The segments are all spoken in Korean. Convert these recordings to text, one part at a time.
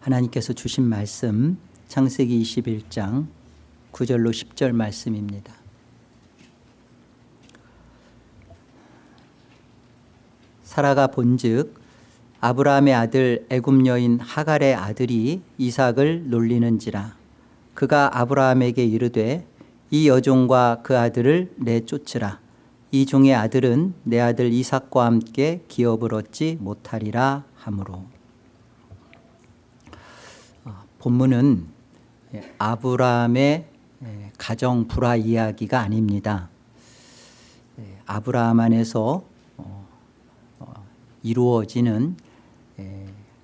하나님께서 주신 말씀 창세기 21장 9절로 10절 말씀입니다. 사라가 본즉 아브라함의 아들 애굽 여인 하갈의 아들이 이삭을 놀리는지라. 그가 아브라함에게 이르되 이 여종과 그 아들을 내쫓으라. 이 종의 아들은 내 아들 이삭과 함께 기업을 얻지 못하리라 하므로. 어, 본문은 아브라함의 가정 불화 이야기가 아닙니다. 아브라함 안에서 어, 어, 이루어지는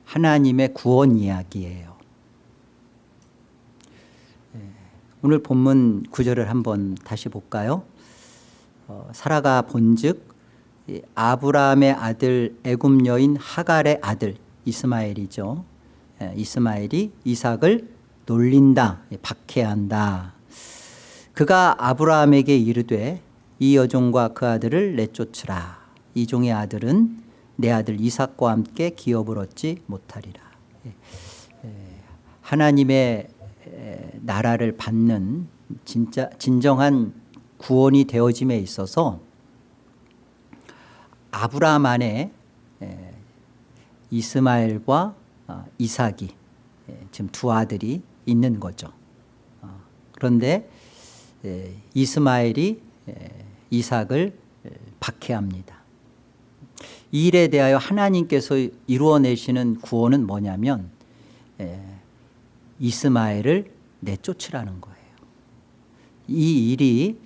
하나님의 구원 이야기예요. 오늘 본문 구절을 한번 다시 볼까요? 어, 사라가 본즉 아브라함의 아들 애굽 여인 하갈의 아들 이스마엘이죠. 이스마엘이 이삭을 놀린다, 박해한다. 그가 아브라함에게 이르되 이 여종과 그 아들을 내쫓으라. 이 종의 아들은 내 아들 이삭과 함께 기업을 얻지 못하리라. 하나님의 나라를 받는 진짜 진정한 구원이 되어짐에 있어서 아브라함 안에 이스마엘과 어, 이삭이 지금 두 아들이 있는 거죠. 어, 그런데 이스마엘이 이삭을 박해합니다. 이 일에 대하여 하나님께서 이루어내시는 구원은 뭐냐면 이스마엘을 내쫓으라는 거예요. 이 일이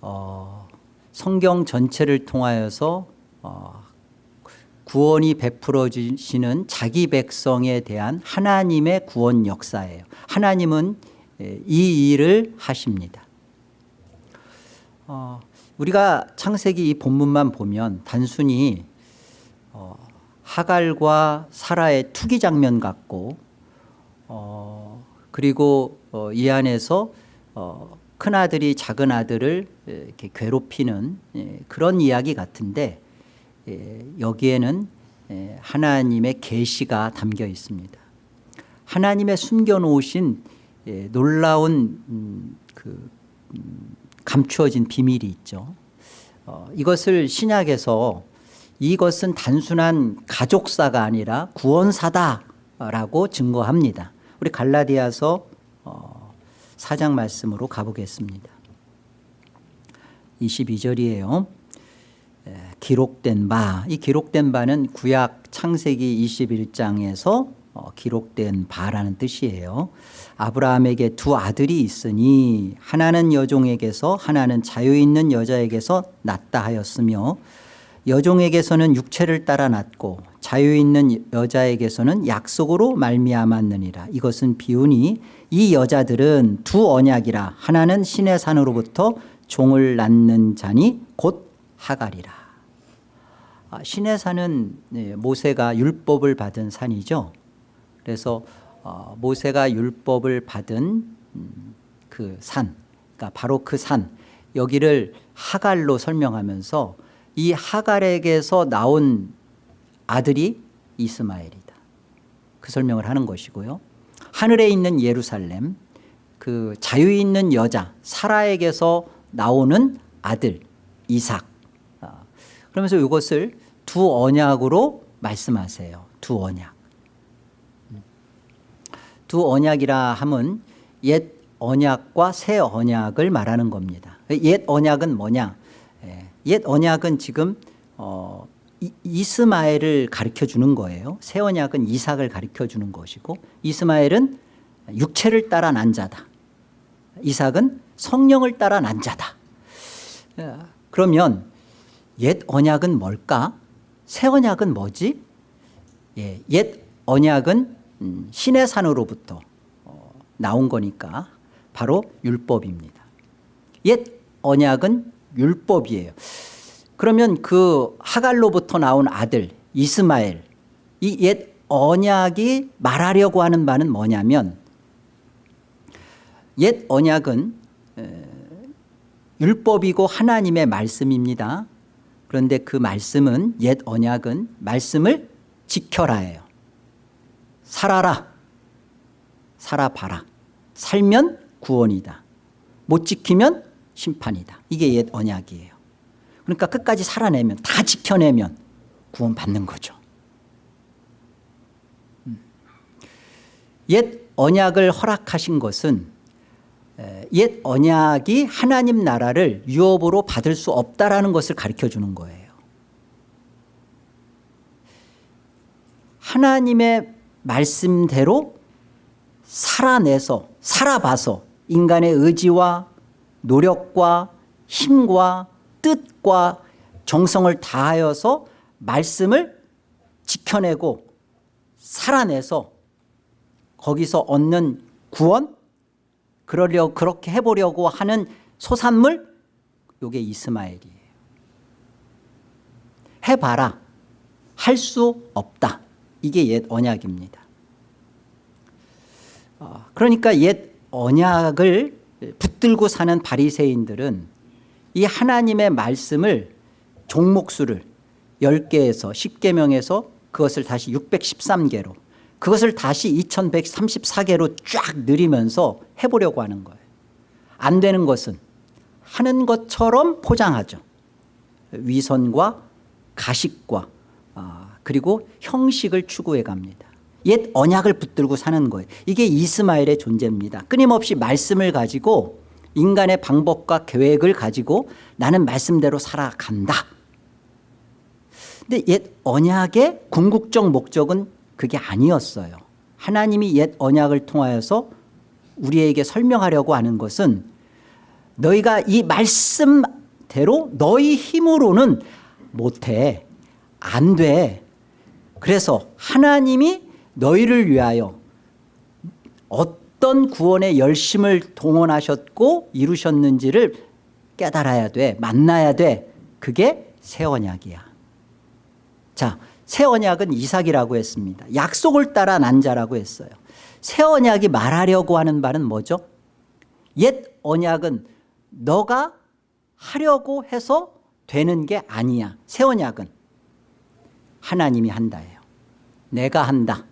어, 성경 전체를 통하여서 어, 구원이 베풀어지시는 자기 백성에 대한 하나님의 구원 역사예요. 하나님은 이 일을 하십니다. 어, 우리가 창세기 이 본문만 보면 단순히 어, 하갈과 사라의 투기 장면 같고 어, 그리고 어, 이 안에서 어, 큰 아들이 작은 아들을 이렇게 괴롭히는 예, 그런 이야기 같은데 예, 여기에는 예, 하나님의 계시가 담겨 있습니다. 하나님의 숨겨놓으신 놀라운 음, 그 음, 감추어진 비밀이 있죠. 어, 이것을 신약에서 이것은 단순한 가족사가 아니라 구원사다라고 증거합니다. 우리 갈라디아서 4장 말씀으로 가보겠습니다. 22절이에요. 기록된 바, 이 기록된 바는 구약 창세기 21장에서 어, 기록된 바라는 뜻이에요. 아브라함에게 두 아들이 있으니 하나는 여종에게서 하나는 자유 있는 여자에게서 낳다 하였으며 여종에게서는 육체를 따라 낳고 자유 있는 여자에게서는 약속으로 말미암았느니라. 이것은 비운이 이 여자들은 두 언약이라. 하나는 신의 산으로부터 종을 낳는 자니 곧 하갈이라. 아, 신의 산은 네, 모세가 율법을 받은 산이죠 그래서 어, 모세가 율법을 받은 음, 그산 그러니까 바로 그 산 여기를 하갈로 설명하면서 이 하갈에게서 나온 아들이 이스마엘이다. 그 설명을 하는 것이고요. 하늘에 있는 예루살렘 그 자유 있는 여자 사라에게서 나오는 아들 이삭 아, 그러면서 이것을 두 언약으로 말씀하세요. 두 언약. 두 언약이라 함은 옛 언약과 새 언약을 말하는 겁니다. 옛 언약은 뭐냐? 옛 언약은 지금 어, 이, 스마엘을 가르쳐 주는 거예요. 새 언약은 이삭을 가르쳐 주는 것이고 이스마엘은 육체를 따라 난 자다. 이삭은 성령을 따라 난 자다. 그러면 옛 언약은 뭘까? 새 언약은 뭐지? 예, 옛 언약은 음, 신의 산으로부터 어, 나온 거니까 바로 율법입니다. 옛 언약은 율법이에요. 그러면 그 하갈로부터 나온 아들 이스마엘 이 옛 언약이 말하려고 하는 바는 뭐냐면 옛 언약은 율법이고 하나님의 말씀입니다. 그런데 그 말씀은 옛 언약은 말씀을 지켜라예요. 살아라 살아봐라. 살면 구원이다. 못 지키면 심판이다. 이게 옛 언약이에요. 그러니까 끝까지 살아내면 다 지켜내면 구원 받는 거죠. 음. 옛 언약을 허락하신 것은 옛 언약이 하나님 나라를 유업으로 받을 수 없다라는 것을 가르쳐 주는 거예요. 하나님의 말씀대로 살아내서 살아봐서 인간의 의지와 노력과 힘과 뜻과 정성을 다하여서 말씀을 지켜내고 살아내서 거기서 얻는 구원 그러려 그렇게 해보려고 하는 소산물 요게 이스마엘이에요. 해봐라 할 수 없다 이게 옛 언약입니다. 어, 그러니까 옛 언약을 붙들고 사는 바리새인들은 이 하나님의 말씀을 종목수를 10개에서 10개명에서 그것을 다시 613개로 그것을 다시 2134개로 쫙 늘리면서 해보려고 하는 거예요. 안 되는 것은 하는 것처럼 포장하죠. 위선과 가식과 아, 그리고 형식을 추구해 갑니다. 옛 언약을 붙들고 사는 거예요. 이게 이스마엘의 존재입니다. 끊임없이 말씀을 가지고 인간의 방법과 계획을 가지고 나는 말씀대로 살아간다. 근데 옛 언약의 궁극적 목적은 그게 아니었어요. 하나님이 옛 언약을 통하여서 우리에게 설명하려고 하는 것은 너희가 이 말씀대로 너희 힘으로는 못해. 안 돼. 그래서 하나님이 너희를 위하여 어떤 구원의 열심을 동원하셨고 이루셨는지를 깨달아야 돼. 만나야 돼. 그게 새 언약이야. 자, 새 언약은 이삭이라고 했습니다. 약속을 따라 난 자라고 했어요. 새 언약이 말하려고 하는 바는 뭐죠? 옛 언약은 너가 하려고 해서 되는 게 아니야. 새 언약은 하나님이 한다예요. 내가 한다.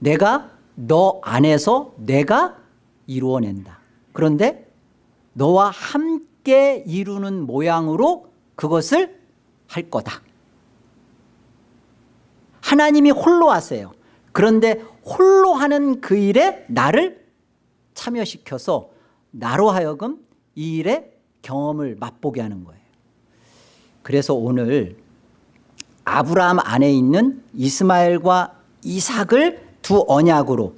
내가 너 안에서 내가 이루어낸다. 그런데 너와 함께 이루는 모양으로 그것을 할 거다. 하나님이 홀로 하세요. 그런데 홀로 하는 그 일에 나를 참여시켜서 나로 하여금 이 일의 경험을 맛보게 하는 거예요. 그래서 오늘 아브라함 안에 있는 이스마엘과 이삭을 두 언약으로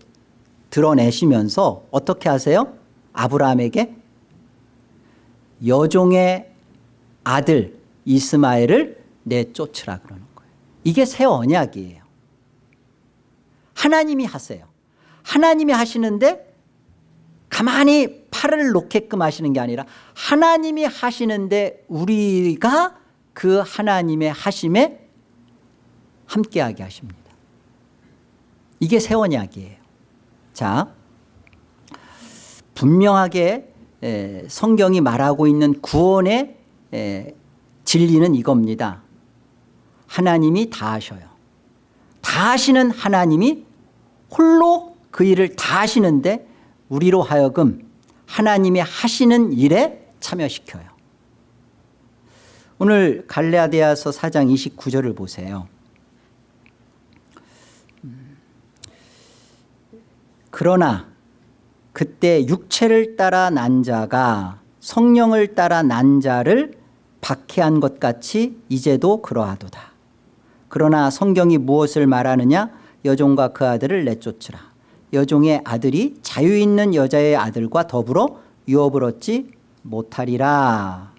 드러내시면서 어떻게 하세요? 아브라함에게 여종의 아들 이스마엘을 내쫓으라 그러는. 이게 새 언약이에요. 하나님이 하세요. 하나님이 하시는데 가만히 팔을 놓게끔 하시는 게 아니라 하나님이 하시는데 우리가 그 하나님의 하심에 함께하게 하십니다. 이게 새 언약이에요. 자, 분명하게 성경이 말하고 있는 구원의 진리는 이겁니다. 하나님이 다 하셔요. 다 하시는 하나님이 홀로 그 일을 다 하시는데 우리로 하여금 하나님이 하시는 일에 참여시켜요. 오늘 갈라디아서 4장 29절을 보세요. 그러나 그때 육체를 따라 난 자가 성령을 따라 난 자를 박해한 것 같이 이제도 그러하도다. 그러나 성경이 무엇을 말하느냐 여종과 그 아들을 내쫓으라. 여종의 아들이 자유 있는 여자의 아들과 더불어 유업을 얻지 못하리라.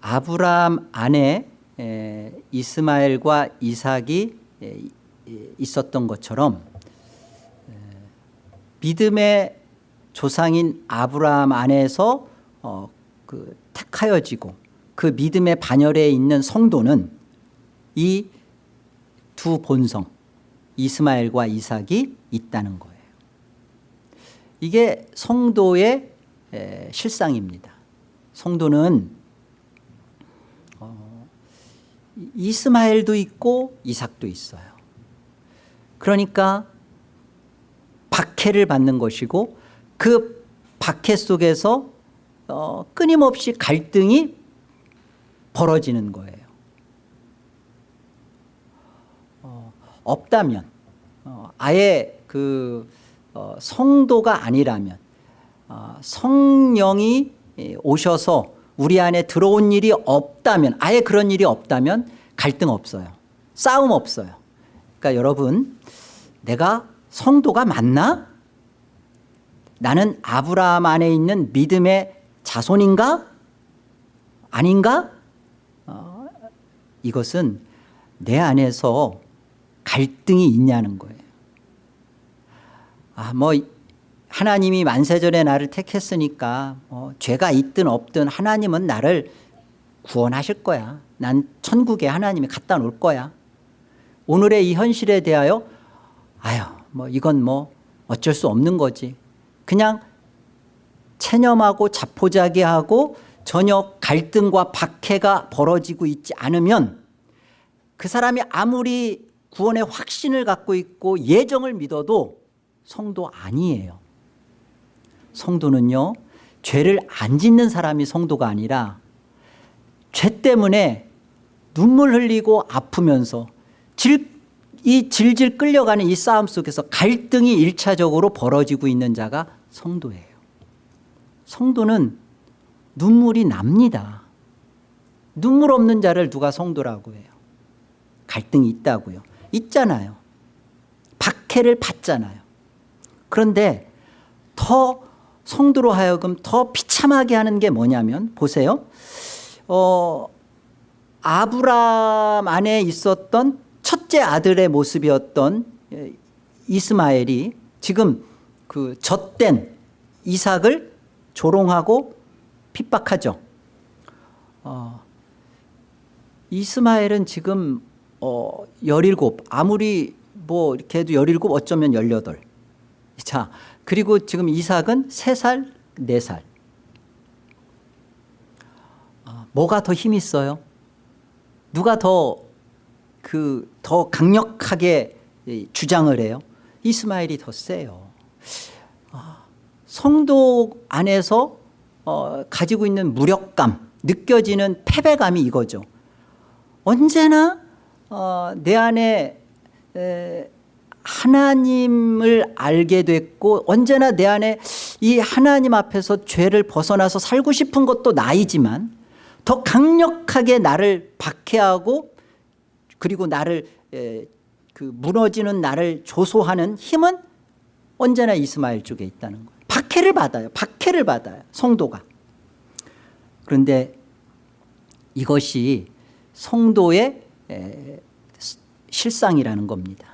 아브라함 안에 이스마엘과 이삭이 있었던 것처럼 믿음의 조상인 아브라함 안에서 어, 그 택하여지고 그 믿음의 반열에 있는 성도는 이 두 본성 이스마엘과 이삭이 있다는 거예요. 이게 성도의 실상입니다. 성도는 어, 이스마엘도 있고 이삭도 있어요. 그러니까 박해를 받는 것이고 그 박해 속에서 어, 끊임없이 갈등이 벌어지는 거예요. 어, 없다면 어, 아예 그 어, 성도가 아니라면 어, 성령이 예, 오셔서 우리 안에 들어온 일이 없다면 아예 그런 일이 없다면 갈등 없어요. 싸움 없어요. 그러니까 여러분 내가 성도가 맞나? 나는 아브라함 안에 있는 믿음의 자손인가? 아닌가? 어, 이것은 내 안에서 갈등이 있냐는 거예요. 아, 뭐 하나님이 만세전에 나를 택했으니까 뭐 죄가 있든 없든 하나님은 나를 구원하실 거야. 난 천국에 하나님이 갖다 놓을 거야. 오늘의 이 현실에 대하여 아유 뭐 이건 뭐 어쩔 수 없는 거지. 그냥 체념하고 자포자기하고 전혀 갈등과 박해가 벌어지고 있지 않으면 그 사람이 아무리 구원의 확신을 갖고 있고 예정을 믿어도 성도 아니에요. 성도는요 죄를 안 짓는 사람이 성도가 아니라 죄 때문에 눈물 흘리고 아프면서 질, 이 질질 끌려가는 이 싸움 속에서 갈등이 일차적으로 벌어지고 있는 자가 성도예요. 성도는 눈물이 납니다. 눈물 없는 자를 누가 성도라고 해요. 갈등이 있다고요. 있잖아요. 박해를 받잖아요. 그런데 더 성도로 하여금 더 비참하게 하는 게 뭐냐면 보세요. 어, 아브람 안에 있었던 첫째 아들의 모습이었던 예, 이스마엘이 지금 그 젖된 이삭을 조롱하고 핍박하죠. 어, 이스마엘은 지금 어, 17 아무리 뭐 이렇게 해도 17 어쩌면 18 자, 그리고 지금 이삭은 3살, 4살. 아, 뭐가 더힘 있어요? 누가 더 그 더 강력하게 주장을 해요? 이스마엘이 더 세요. 아, 성도 안에서 어, 가지고 있는 무력감, 느껴지는 패배감이 이거죠. 언제나 어, 내 안에 에, 하나님을 알게 됐고 언제나 내 안에 이 하나님 앞에서 죄를 벗어나서 살고 싶은 것도 나이지만 더 강력하게 나를 박해하고 그리고 나를 에, 그 무너지는 나를 조소하는 힘은 언제나 이스마엘 쪽에 있다는 거예요. 박해를 받아요. 박해를 받아요. 성도가. 그런데 이것이 성도의 에, 실상이라는 겁니다.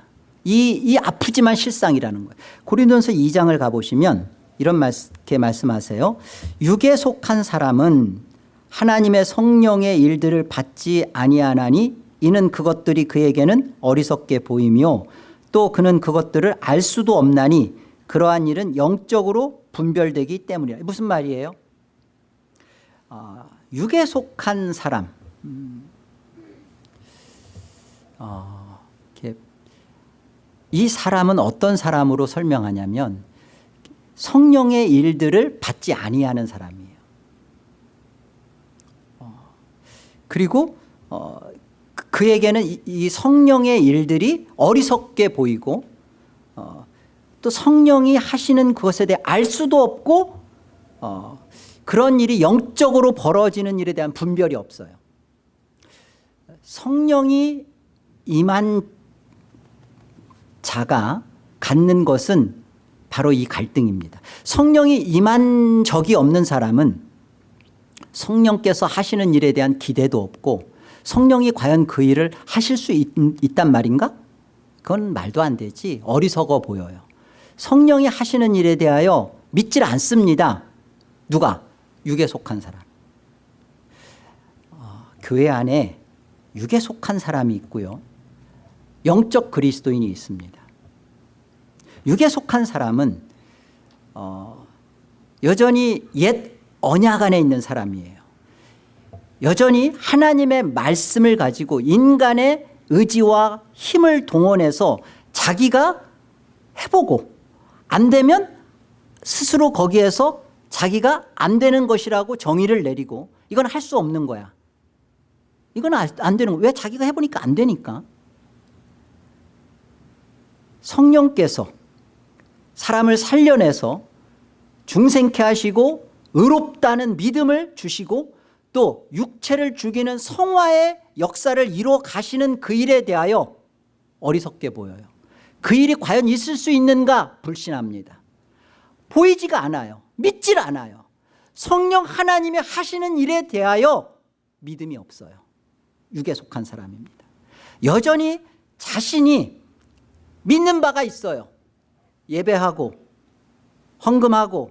이, 이 아프지만 실상이라는 거예요. 고린도서 2장을 가보시면 이런 말게 말씀하세요. 육에 속한 사람은 하나님의 성령의 일들을 받지 아니하나니 이는 그것들이 그에게는 어리석게 보이며 또 그는 그것들을 알 수도 없나니 그러한 일은 영적으로 분별되기 때문이라. 무슨 말이에요? 어, 육에 속한 사람 음, 어, 이 사람은 어떤 사람으로 설명하냐면 성령의 일들을 받지 아니하는 사람이에요. 어, 그리고 어, 그에게는 이, 이, 성령의 일들이 어리석게 보이고 어, 또 성령이 하시는 그것에 대해 알 수도 없고 어, 그런 일이 영적으로 벌어지는 일에 대한 분별이 없어요. 성령이 임한 자가 갖는 것은 바로 이 갈등입니다. 성령이 임한 적이 없는 사람은 성령께서 하시는 일에 대한 기대도 없고 성령이 과연 그 일을 하실 수 있, 있단 말인가? 그건 말도 안 되지 어리석어 보여요. 성령이 하시는 일에 대하여 믿질 않습니다. 누가? 육에 속한 사람. 어, 교회 안에 육에 속한 사람이 있고요. 영적 그리스도인이 있습니다. 육에 속한 사람은 어, 여전히 옛 언약 안에 있는 사람이에요. 여전히 하나님의 말씀을 가지고 인간의 의지와 힘을 동원해서 자기가 해보고 안 되면 스스로 거기에서 자기가 안 되는 것이라고 정의를 내리고 이건 할 수 없는 거야. 이건 아, 안 되는 거야. 왜 자기가 해보니까 안 되니까. 성령께서 사람을 살려내서 중생케 하시고 의롭다는 믿음을 주시고 또 육체를 죽이는 성화의 역사를 이루어 가시는 그 일에 대하여 어리석게 보여요. 그 일이 과연 있을 수 있는가 불신합니다. 보이지가 않아요. 믿질 않아요. 성령 하나님이 하시는 일에 대하여 믿음이 없어요. 육에 속한 사람입니다. 여전히 자신이 믿는 바가 있어요. 예배하고 헌금하고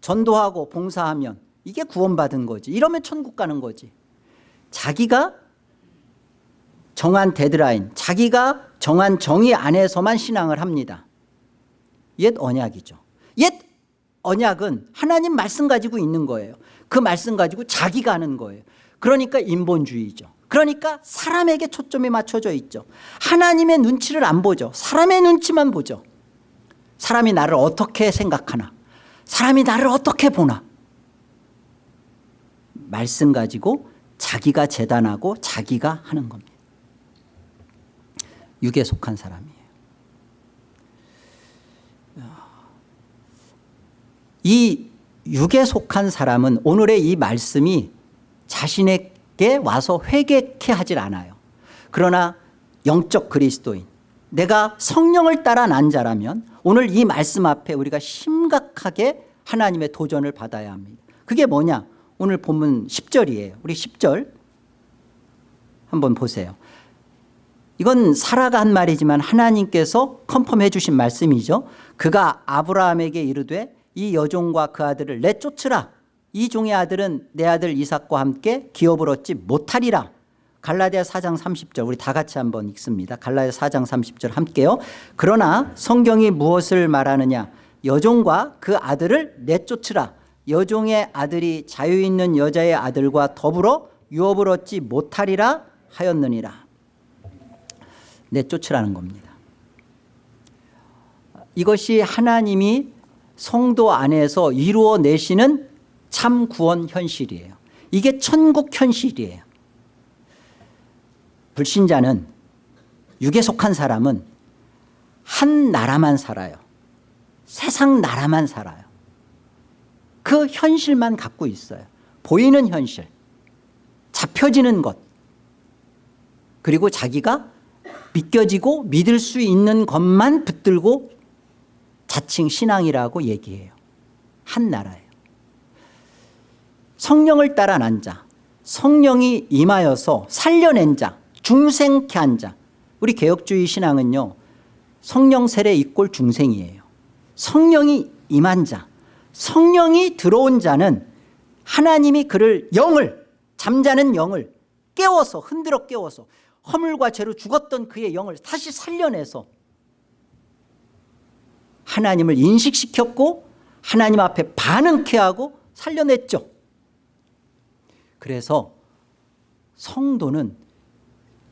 전도하고 봉사하면 이게 구원받은 거지. 이러면 천국 가는 거지. 자기가 정한 데드라인, 자기가 정한 정의 안에서만 신앙을 합니다. 옛 언약이죠. 옛 언약은 하나님 말씀 가지고 있는 거예요. 그 말씀 가지고 자기가 하는 거예요. 그러니까 인본주의죠. 그러니까 사람에게 초점이 맞춰져 있죠. 하나님의 눈치를 안 보죠. 사람의 눈치만 보죠. 사람이 나를 어떻게 생각하나 사람이 나를 어떻게 보나 말씀 가지고 자기가 재단하고 자기가 하는 겁니다. 육에 속한 사람이에요. 이 육에 속한 사람은 오늘의 이 말씀이 자신에게 와서 회개케 하질 않아요. 그러나 영적 그리스도인 내가 성령을 따라 난 자라면 오늘 이 말씀 앞에 우리가 심각하게 하나님의 도전을 받아야 합니다. 그게 뭐냐? 오늘 본문 10절이에요. 우리 10절 한번 보세요. 이건 사라가 한 말이지만 하나님께서 컨펌해 주신 말씀이죠. 그가 아브라함에게 이르되 이 여종과 그 아들을 내쫓으라. 이 종의 아들은 내 아들 이삭과 함께 기업을 얻지 못하리라. 갈라디아 4장 30절 우리 다 같이 한번 읽습니다. 갈라디아 4장 30절 함께요. 그러나 성경이 무엇을 말하느냐 여종과 그 아들을 내쫓으라. 여종의 아들이 자유 있는 여자의 아들과 더불어 유업을 얻지 못하리라 하였느니라. 내쫓으라는 겁니다. 이것이 하나님이 성도 안에서 이루어내시는 참 구원 현실이에요. 이게 천국 현실이에요. 불신자는 육에 속한 사람은 한 나라만 살아요. 세상 나라만 살아요. 그 현실만 갖고 있어요. 보이는 현실, 잡혀지는 것, 그리고 자기가 믿겨지고 믿을 수 있는 것만 붙들고 자칭 신앙이라고 얘기해요. 한 나라예요. 성령을 따라 난 자, 성령이 임하여서 살려낸 자, 중생케 한 자. 우리 개혁주의 신앙은요. 성령 세례 이꼴 중생이에요. 성령이 임한 자, 성령이 들어온 자는 하나님이 그를 영을 잠자는 영을 깨워서 흔들어 깨워서 허물과 죄로 죽었던 그의 영을 다시 살려내서 하나님을 인식시켰고 하나님 앞에 반응케 하고 살려냈죠. 그래서 성도는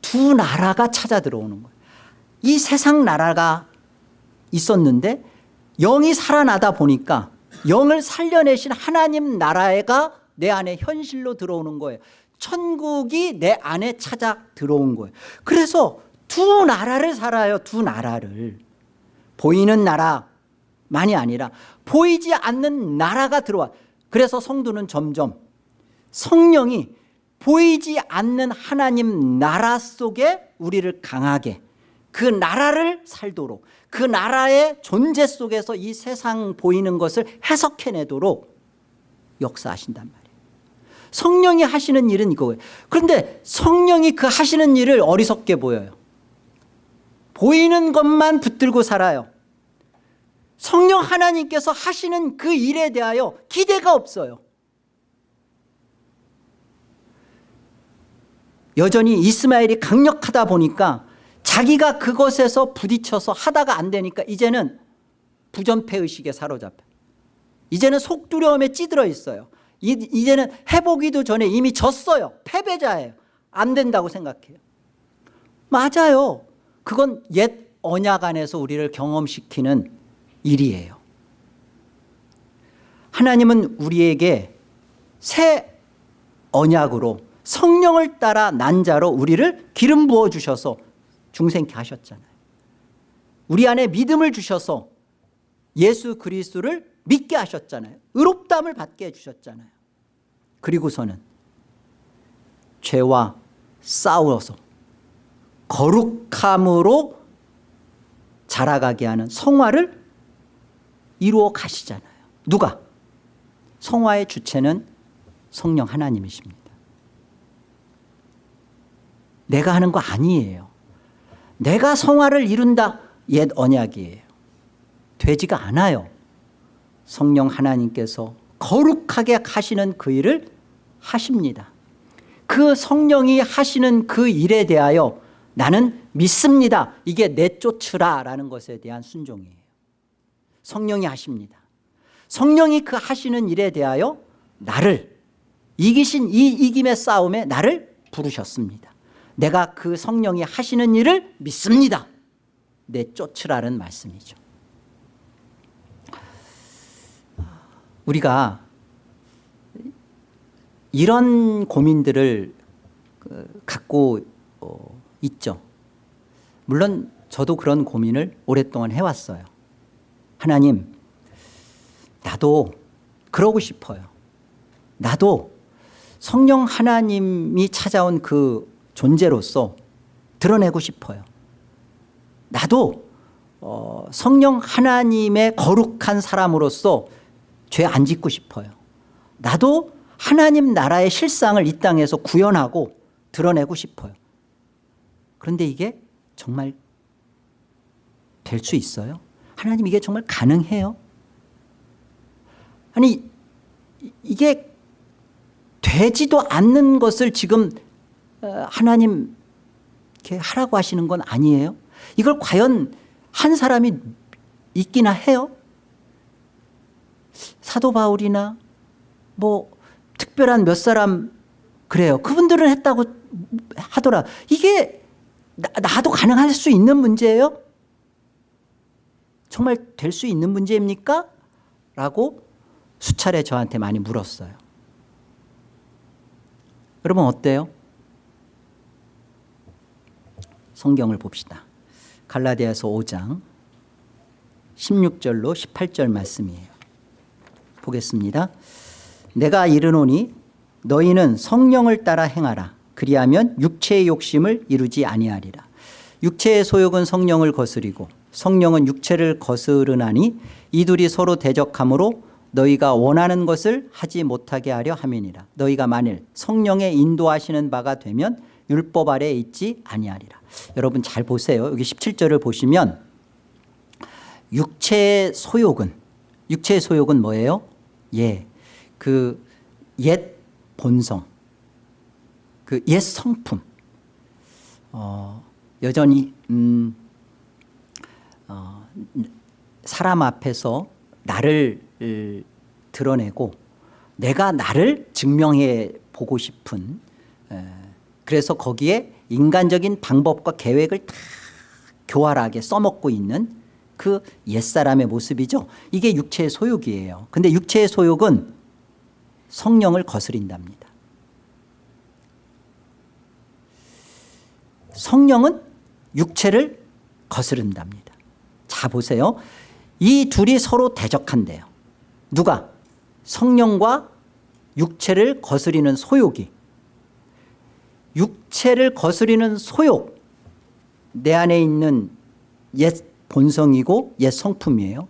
두 나라가 찾아 들어오는 거예요. 이 세상 나라가 있었는데 영이 살아나다 보니까 영을 살려내신 하나님 나라가 내 안에 현실로 들어오는 거예요. 천국이 내 안에 찾아 들어온 거예요. 그래서 두 나라를 살아요. 두 나라를. 보이는 나라만이 아니라 보이지 않는 나라가 들어와. 그래서 성도는 점점 성령이 보이지 않는 하나님 나라 속에 우리를 강하게 그 나라를 살도록 그 나라의 존재 속에서 이 세상 보이는 것을 해석해내도록 역사하신단 말이에요. 성령이 하시는 일은 이거예요. 그런데 성령이 그 하시는 일을 어리석게 보여요. 보이는 것만 붙들고 살아요. 성령 하나님께서 하시는 그 일에 대하여 기대가 없어요. 여전히 이스마엘이 강력하다 보니까 자기가 그것에서 부딪혀서 하다가 안 되니까 이제는 부전패의식에 사로잡혀 이제는 속두려움에 찌들어 있어요 이제는 해보기도 전에 이미 졌어요 패배자예요 안 된다고 생각해요 맞아요 그건 옛 언약 안에서 우리를 경험시키는 일이에요. 하나님은 우리에게 새 언약으로 성령을 따라 난 자로 우리를 기름 부어 주셔서 중생케 하셨잖아요. 우리 안에 믿음을 주셔서 예수 그리스도를 믿게 하셨잖아요. 의롭담을 받게 해주셨잖아요. 그리고서는 죄와 싸워서 거룩함으로 자라가게 하는 성화를 이루어 가시잖아요. 누가? 성화의 주체는 성령 하나님이십니다. 내가 하는 거 아니에요. 내가 성화를 이룬다 옛 언약이에요. 되지가 않아요. 성령 하나님께서 거룩하게 하시는 그 일을 하십니다. 그 성령이 하시는 그 일에 대하여 나는 믿습니다. 이게 내쫓으라 라는 것에 대한 순종이에요. 성령이 하십니다. 성령이 그 하시는 일에 대하여 나를 이기신 이 이김의 싸움에 나를 부르셨습니다. 내가 그 성령이 하시는 일을 믿습니다. 내쫓으라는 말씀이죠. 우리가 이런 고민들을 그, 갖고 어, 있죠. 물론 저도 그런 고민을 오랫동안 해왔어요. 하나님 나도 그러고 싶어요. 나도 성령 하나님이 찾아온 그 존재로서 드러내고 싶어요. 나도 어, 성령 하나님의 거룩한 사람으로서 죄 안 짓고 싶어요. 나도 하나님 나라의 실상을 이 땅에서 구현하고 드러내고 싶어요. 그런데 이게 정말 될 수 있어요? 하나님 이게 정말 가능해요? 아니 이게 되지도 않는 것을 지금 어, 하나님 이렇게 하라고 하시는 건 아니에요? 이걸 과연 한 사람이 있기나 해요? 사도 바울이나 뭐 특별한 몇 사람 그래요. 그분들은 했다고 하더라. 이게 나, 도 가능할 수 있는 문제예요? 정말 될 수 있는 문제입니까? 라고 수차례 저한테 많이 물었어요. 여러분 어때요? 성경을 봅시다. 갈라디아서 5장 16절로 18절 말씀이에요. 보겠습니다. 내가 이르노니 너희는 성령을 따라 행하라. 그리하면 육체의 욕심을 이루지 아니하리라. 육체의 소욕은 성령을 거스리고 성령은 육체를 거스르나니 이 둘이 서로 대적하므로 너희가 원하는 것을 하지 못하게 하려 함이니라. 너희가 만일 성령의 인도하시는 바가 되면 율법 아래에 있지 아니하리라. 여러분 잘 보세요. 여기 17절을 보시면 육체의 소욕은 육체의 소욕은 뭐예요? 예. 그 옛 본성 그 옛 성품 어, 여전히 음, 어, 사람 앞에서 나를 드러내고 내가 나를 증명해 보고 싶은 에, 그래서 거기에 인간적인 방법과 계획을 다 교활하게 써먹고 있는 그 옛사람의 모습이죠. 이게 육체의 소욕이에요. 근데 육체의 소욕은 성령을 거스린답니다. 성령은 육체를 거스른답니다. 자 보세요. 이 둘이 서로 대적한대요. 누가? 성령과 육체를 거스리는 소욕이 육체를 거스리는 소욕 내 안에 있는 옛 본성이고 옛 성품이에요.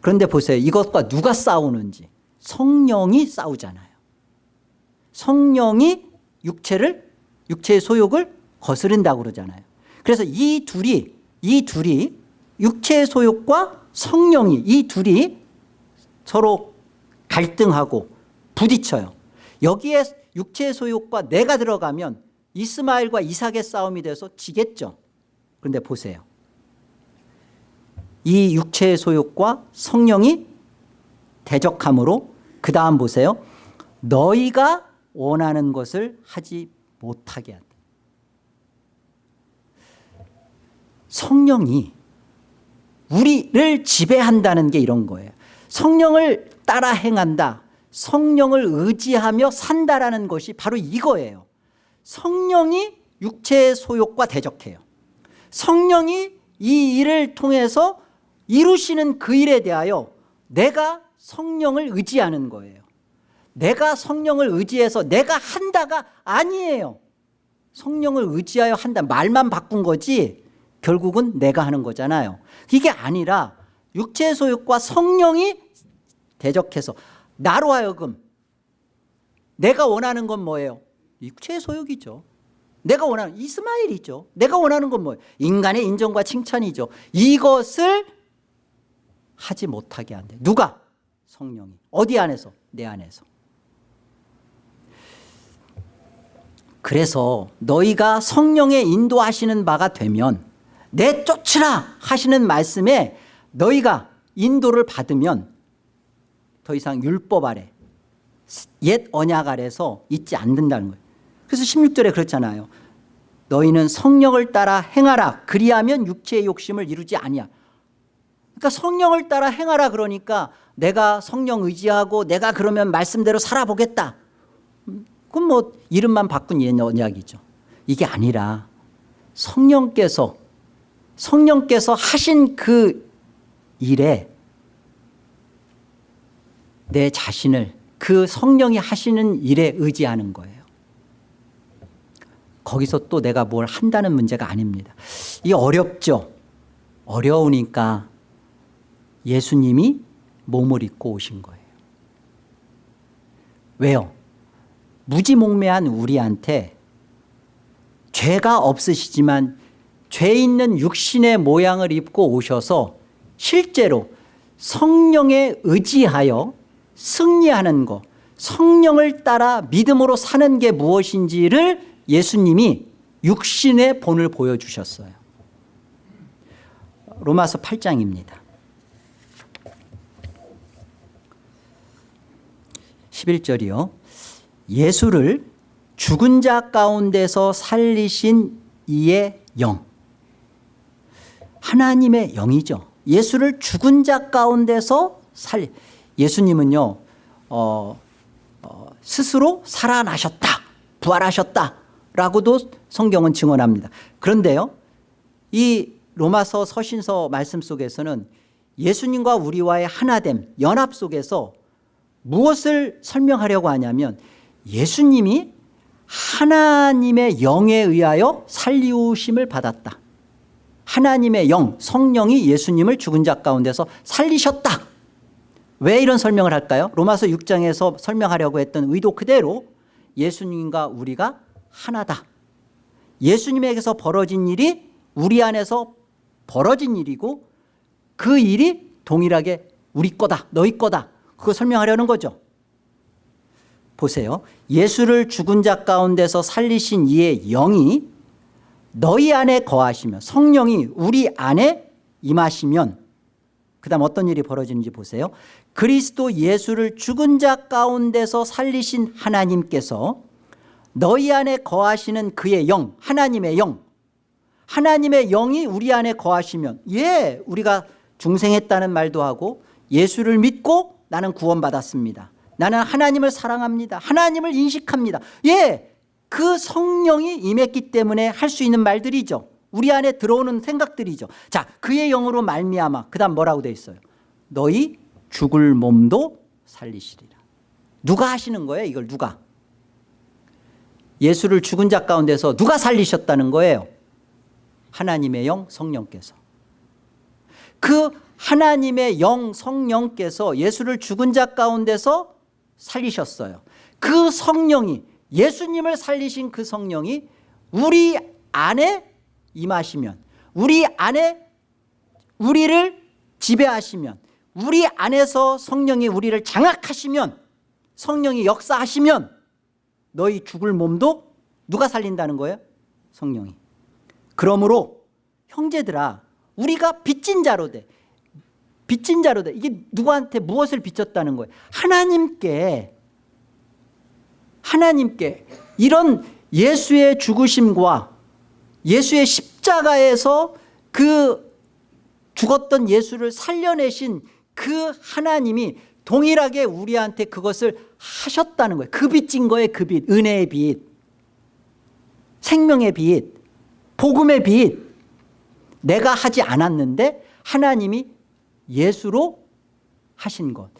그런데 보세요. 이것과 누가 싸우는지 성령이 싸우잖아요. 성령이 육체를 육체의 소욕을 거스른다고 그러잖아요. 그래서 이 둘이 이 둘이 육체의 소욕과 성령이 이 둘이 서로 갈등하고 부딪혀요. 여기에 육체의 소욕과 내가 들어가면 이스마엘과 이삭의 싸움이 돼서 지겠죠. 그런데 보세요. 이 육체의 소욕과 성령이 대적함으로 그 다음 보세요. 너희가 원하는 것을 하지 못하게 한다. 성령이 우리를 지배한다는 게 이런 거예요 성령을 따라 행한다 성령을 의지하며 산다라는 것이 바로 이거예요 성령이 육체의 소욕과 대적해요 성령이 이 일을 통해서 이루시는 그 일에 대하여 내가 성령을 의지하는 거예요. 내가 성령을 의지해서 내가 한다가 아니에요. 성령을 의지하여 한다. 말만 바꾼 거지 결국은 내가 하는 거잖아요. 이게 아니라 육체의 소욕과 성령이 대적해서 나로 하여금 내가 원하는 건 뭐예요? 육체의 소욕이죠. 내가 원하는 이스마일이죠. 내가 원하는 건 뭐예요? 인간의 인정과 칭찬이죠. 이것을 하지 못하게 한대 누가? 성령이. 어디 안에서? 내 안에서. 그래서 너희가 성령의 인도하시는 바가 되면 내 쫓으라 하시는 말씀에 너희가 인도를 받으면 더 이상 율법 아래 옛 언약 아래서 있지 않는다는 거예요. 그래서 16절에 그렇잖아요. 너희는 성령을 따라 행하라. 그리하면 육체의 욕심을 이루지 아니야 그러니까 성령을 따라 행하라 그러니까 내가 성령 의지하고 내가 그러면 말씀대로 살아보겠다. 그건 뭐 이름만 바꾼 옛 언약이죠. 이게 아니라 성령께서 성령께서 하신 그 일에 내 자신을 그 성령이 하시는 일에 의지하는 거예요. 거기서 또 내가 뭘 한다는 문제가 아닙니다. 이 어렵죠. 어려우니까 예수님이 몸을 입고 오신 거예요. 왜요? 무지몽매한 우리한테 죄가 없으시지만 죄 있는 육신의 모양을 입고 오셔서 실제로 성령에 의지하여 승리하는 것 성령을 따라 믿음으로 사는 게 무엇인지를 예수님이 육신의 본을 보여주셨어요. 로마서 8장입니다 11절이요. 예수를 죽은 자 가운데서 살리신 이의 영. 하나님의 영이죠. 예수를 죽은 자 가운데서 살리 예수님은요 어, 어, 스스로 살아나셨다 부활하셨다 라고도 성경은 증언합니다. 그런데요 이 로마서 서신서 말씀 속에서는 예수님과 우리와의 하나됨 연합 속에서 무엇을 설명하려고 하냐면 예수님이 하나님의 영에 의하여 살리우심을 받았다. 하나님의 영 성령이 예수님을 죽은 자 가운데서 살리셨다. 왜 이런 설명을 할까요? 로마서 6장에서 설명하려고 했던 의도 그대로 예수님과 우리가 하나다. 예수님에게서 벌어진 일이 우리 안에서 벌어진 일이고 그 일이 동일하게 우리 거다 너희 거다 그거 설명하려는 거죠. 보세요. 예수를 죽은 자 가운데서 살리신 이의 영이 너희 안에 거하시면 성령이 우리 안에 임하시면 그 다음 어떤 일이 벌어지는지 보세요. 그리스도 예수를 죽은 자 가운데서 살리신 하나님께서 너희 안에 거하시는 그의 영 하나님의 영 하나님의 영이 우리 안에 거하시면 예 우리가 중생했다는 말도 하고 예수를 믿고 나는 구원받았습니다. 나는 하나님을 사랑합니다. 하나님을 인식합니다. 예 그 성령이 임했기 때문에 할 수 있는 말들이죠. 우리 안에 들어오는 생각들이죠. 자 그의 영으로 말미암아 그 다음 뭐라고 돼 있어요? 너희 죽을 몸도 살리시리라. 누가 하시는 거예요 이걸 누가? 예수를 죽은 자 가운데서 누가 살리셨다는 거예요? 하나님의 영 성령께서. 그 하나님의 영 성령께서 예수를 죽은 자 가운데서 살리셨어요. 그 성령이 예수님을 살리신 그 성령이 우리 안에 임하시면 우리 안에 우리를 지배하시면 우리 안에서 성령이 우리를 장악하시면 성령이 역사하시면 너희 죽을 몸도 누가 살린다는 거예요? 성령이. 그러므로 형제들아 우리가 빚진 자로 돼 빚진 자로 돼. 이게 누구한테 무엇을 빚졌다는 거예요? 하나님께 하나님께. 이런 예수의 죽으심과 예수의 십자가에서 그 죽었던 예수를 살려내신 그 하나님이 동일하게 우리한테 그것을 하셨다는 거예요. 그 빚진 거예요 그 빚 은혜의 빚 생명의 빚 복음의 빚. 내가 하지 않았는데 하나님이 예수로 하신 것.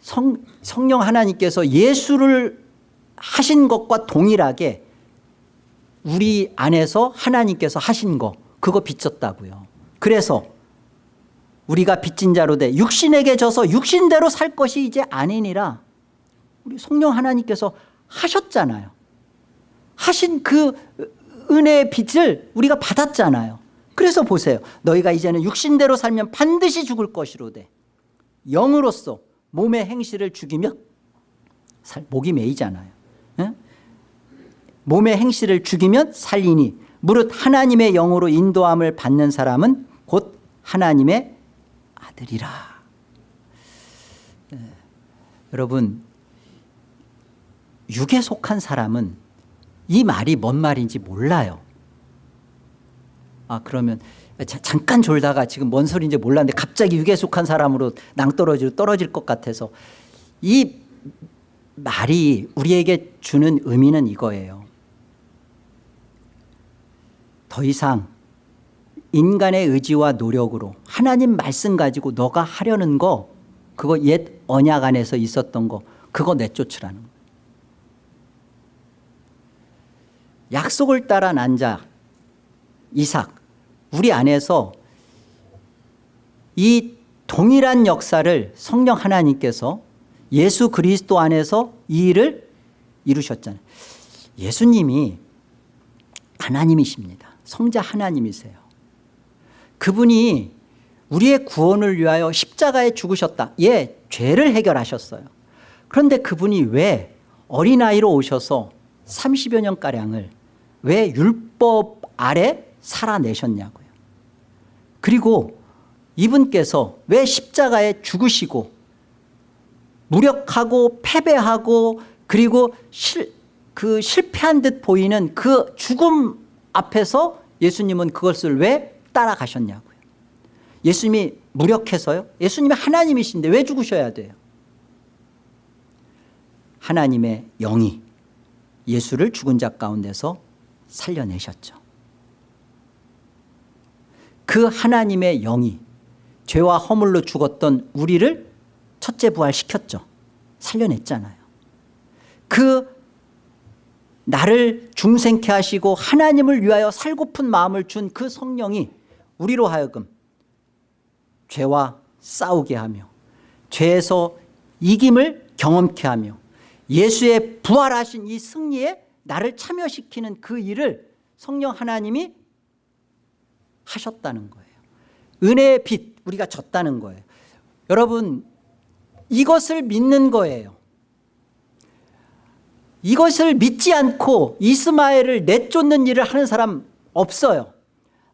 성, 성령 하나님께서 예수를 하신 것과 동일하게 우리 안에서 하나님께서 하신 거 그거 빚졌다고요. 그래서 우리가 빚진 자로 돼 육신에게 져서 육신대로 살 것이 이제 아니니라. 우리 성령 하나님께서 하셨잖아요. 하신 그 은혜의 빚을 우리가 받았잖아요 그래서 보세요. 너희가 이제는 육신대로 살면 반드시 죽을 것이로되 영으로서 몸의 행실을 죽이며 살, 목이 메이잖아요. 예? 몸의 행실을 죽이면 살리니 무릇 하나님의 영으로 인도함을 받는 사람은 곧 하나님의 아들이라. 예. 여러분 육에 속한 사람은 이 말이 뭔 말인지 몰라요 아 그러면 자, 잠깐 졸다가 지금 뭔 소리인지 몰랐는데 갑자기 육에 속한 사람으로 낭떠러지로 떨어질 것 같아서 이 말이 우리에게 주는 의미는 이거예요. 더 이상 인간의 의지와 노력으로 하나님 말씀 가지고 너가 하려는 거 그거 옛 언약 안에서 있었던 거 그거 내쫓으라는 거예요. 약속을 따라 난 자 이삭 우리 안에서 이 동일한 역사를 성령 하나님께서 예수 그리스도 안에서 이 일을 이루셨잖아요. 예수님이 하나님이십니다. 성자 하나님이세요. 그분이 우리의 구원을 위하여 십자가에 죽으셨다. 예 죄를 해결하셨어요. 그런데 그분이 왜 어린아이로 오셔서 30여 년가량을 왜 율법 아래 살아내셨냐고요. 그리고 이분께서 왜 십자가에 죽으시고 무력하고 패배하고 그리고 실, 그 실패한 듯 보이는 그 죽음 앞에서 예수님은 그것을 왜 따라가셨냐고요. 예수님이 무력해서요? 예수님이 하나님이신데 왜 죽으셔야 돼요? 하나님의 영이 예수를 죽은 자 가운데서 살려내셨죠 그 하나님의 영이 죄와 허물로 죽었던 우리를 첫째 부활시켰죠. 살려냈잖아요. 그 나를 중생케 하시고 하나님을 위하여 살고픈 마음을 준 그 성령이 우리로 하여금 죄와 싸우게 하며 죄에서 이김을 경험케 하며 예수의 부활하신 이 승리에 나를 참여시키는 그 일을 성령 하나님이 하셨다는 거예요. 은혜의 빛 우리가 졌다는 거예요. 여러분 이것을 믿는 거예요. 이것을 믿지 않고 이스마엘을 내쫓는 일을 하는 사람 없어요.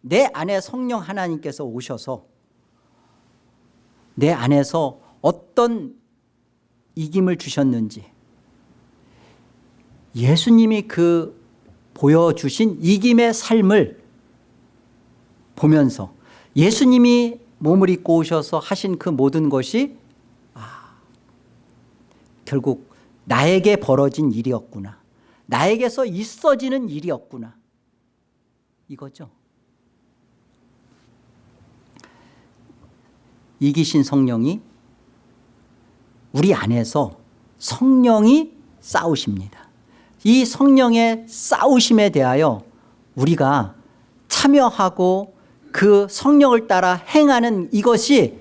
내 안에 성령 하나님께서 오셔서 내 안에서 어떤 이김을 주셨는지 예수님이 그 보여주신 이김의 삶을 보면서 예수님이 몸을 입고 오셔서 하신 그 모든 것이 아, 결국 나에게 벌어진 일이었구나. 나에게서 있어지는 일이었구나. 이거죠. 이기신 성령이 우리 안에서 성령이 싸우십니다. 이 성령의 싸우심에 대하여 우리가 참여하고 그 성령을 따라 행하는 이것이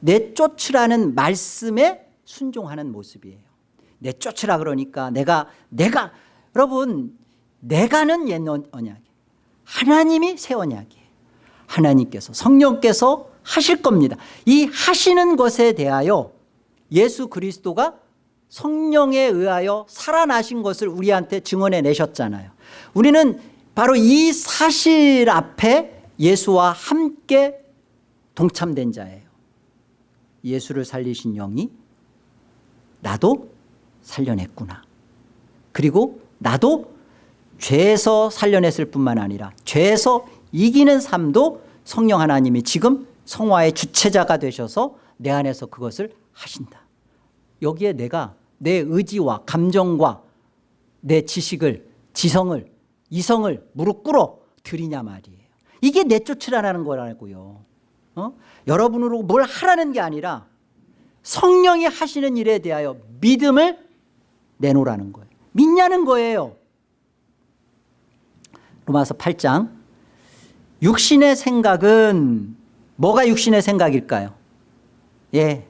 내쫓으라는 말씀에 순종하는 모습이에요. 내쫓으라 그러니까 내가 내가 여러분 내가는 옛 언약이에요. 하나님이 새 언약이에요. 하나님께서 성령께서 하실 겁니다. 이 하시는 것에 대하여 예수 그리스도가 성령에 의하여 살아나신 것을 우리한테 증언해 내셨잖아요. 우리는 바로 이 사실 앞에 예수와 함께 동참된 자예요 예수를 살리신 영이 나도 살려냈구나 그리고 나도 죄에서 살려냈을 뿐만 아니라 죄에서 이기는 삶도 성령 하나님이 지금 성화의 주체자가 되셔서 내 안에서 그것을 하신다. 여기에 내가 내 의지와 감정과 내 지식을 지성을 이성을 무릎 꿇어 드리냐 말이에요. 이게 내쫓으라는 거라고요. 어? 여러분으로 뭘 하라는 게 아니라 성령이 하시는 일에 대하여 믿음을 내놓으라는 거예요. 믿냐는 거예요. 로마서 8장 육신의 생각은 뭐가 육신의 생각일까요? 예,